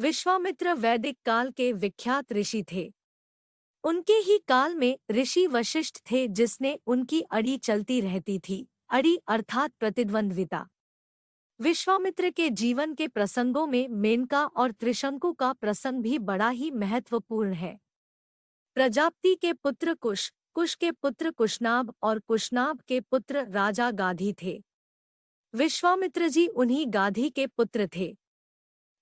विश्वामित्र वैदिक काल के विख्यात ऋषि थे। उनके ही काल में ऋषि वशिष्ठ थे जिसने उनकी अड़ी चलती रहती थी, अड़ी अर्थात प्रतिद्वंद्विता। विश्वामित्र के जीवन के प्रसंगों में मेनका और त्रिशंकु का प्रसंग भी बड़ा ही महत्वपूर्ण है। प्रजापति के पुत्र कुश कुश के पुत्र कुशनाभ और कुशनाभ के पुत्र राजा गाधी थे। विश्वामित्र जी उन्हीं गाधी के पुत्र थे।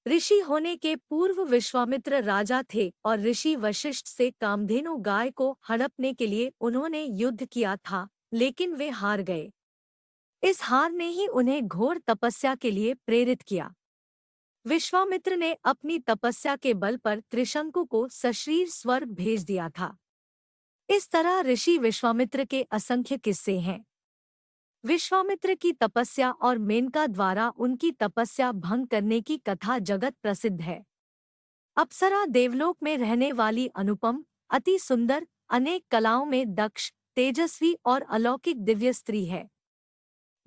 ऋषि होने के पूर्व विश्वामित्र राजा थे और ऋषि वशिष्ठ से कामधेनु गाय को हड़पने के लिए उन्होंने युद्ध किया था, लेकिन वे हार गए। इस हार ने ही उन्हें घोर तपस्या के लिए प्रेरित किया। विश्वामित्र ने अपनी तपस्या के बल पर त्रिशंकु को सशरीर स्वर्ग भेज दिया था। इस तरह ऋषि विश्वामित्र के असंख्य किस्से हैं। विश्वामित्र की तपस्या और मेनका द्वारा उनकी तपस्या भंग करने की कथा जगत प्रसिद्ध है। अप्सरा देवलोक में रहने वाली अनुपम, अति सुंदर, अनेक कलाओं में दक्ष, तेजस्वी और अलौकिक दिव्य स्त्री है।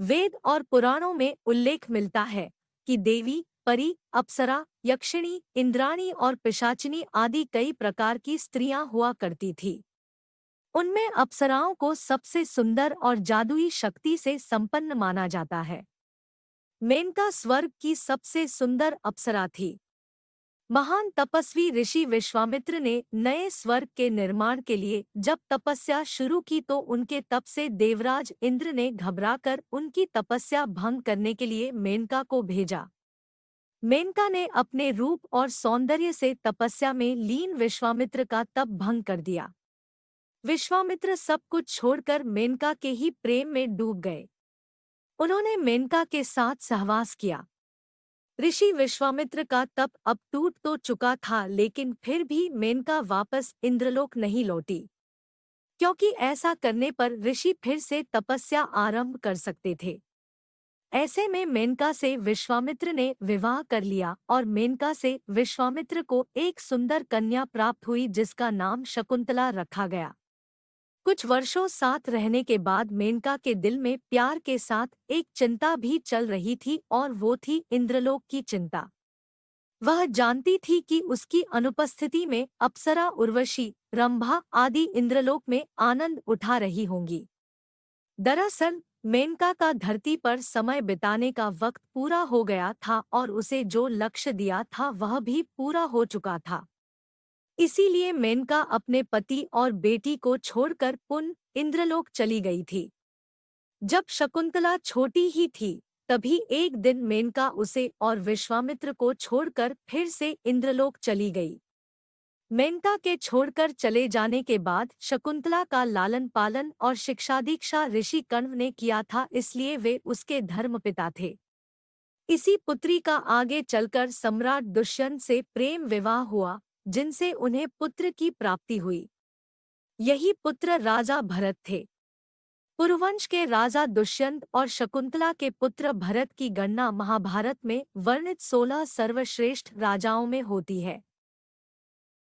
वेद और पुराणों में उल्लेख मिलता है कि देवी, परी, अप्सरा, यक्षिणी, इंद्राणी और पिशाचिनी आदि कई प्रकार की स्त्रियाँ हुआ करती थी। उनमें अप्सराओं को सबसे सुंदर और जादुई शक्ति से संपन्न माना जाता है। मेनका स्वर्ग की सबसे सुंदर अप्सरा थी। महान तपस्वी ऋषि विश्वामित्र ने नए स्वर्ग के निर्माण के लिए जब तपस्या शुरू की तो उनके तप से देवराज इंद्र ने घबराकर उनकी तपस्या भंग करने के लिए मेनका को भेजा। मेनका ने अपने रूप और सौंदर्य से तपस्या में लीन विश्वामित्र का तप भंग कर दिया। विश्वामित्र सब कुछ छोड़कर मेनका के ही प्रेम में डूब गए। उन्होंने मेनका के साथ सहवास किया। ऋषि विश्वामित्र का तप अब टूट तो चुका था, लेकिन फिर भी मेनका वापस इंद्रलोक नहीं लौटी। क्योंकि ऐसा करने पर ऋषि फिर से तपस्या आरंभ कर सकते थे। ऐसे में मेनका से विश्वामित्र ने विवाह कर लिया और मेनका से विश्वामित्र को एक सुंदर कन्या प्राप्त हुई जिसका नाम शकुंतला रखा गया। कुछ वर्षों साथ रहने के बाद मेनका के दिल में प्यार के साथ एक चिंता भी चल रही थी और वो थी इंद्रलोक की चिंता। वह जानती थी कि उसकी अनुपस्थिति में अप्सरा, उर्वशी, रंभा आदि इंद्रलोक में आनंद उठा रही होंगी। दरअसल, मेनका का धरती पर समय बिताने का वक्त पूरा हो गया था और उसे जो लक्ष्य दिया था वह भी पूरा हो चुका था। इसीलिए मेनका अपने पति और बेटी को छोड़कर पुन इंद्रलोक चली गई थी। जब शकुंतला छोटी ही थी, तभी एक दिन मेनका उसे और विश्वामित्र को छोड़कर फिर से इंद्रलोक चली गई। मेनका के छोड़कर चले जाने के बाद शकुंतला का लालन पालन और शिक्षा दीक्षा ऋषि कण्व ने किया था, इसलिए वे उसके धर्मपिता थे। इसी पुत्री का आगे चलकर सम्राट दुष्यंत से प्रेम विवाह हुआ। जिनसे उन्हें पुत्र की प्राप्ति हुई। यही पुत्र राजा भरत थे। पुरुवंश के राजा दुष्यंत और शकुंतला के पुत्र भरत की गणना महाभारत में वर्णित सोलह सर्वश्रेष्ठ राजाओं में होती है।